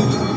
you.